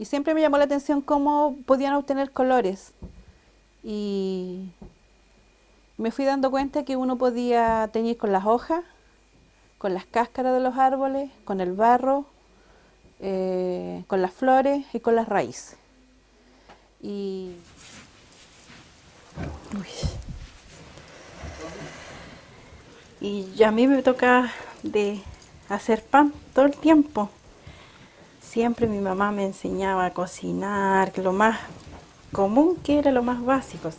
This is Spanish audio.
y siempre me llamó la atención cómo podían obtener colores. Y me fui dando cuenta que uno podía teñir con las hojas, con las cáscaras de los árboles, con el barro, eh, con las flores y con las raíces. Y... Y a mí me toca de hacer pan todo el tiempo. Siempre mi mamá me enseñaba a cocinar, lo más común que era lo más básico.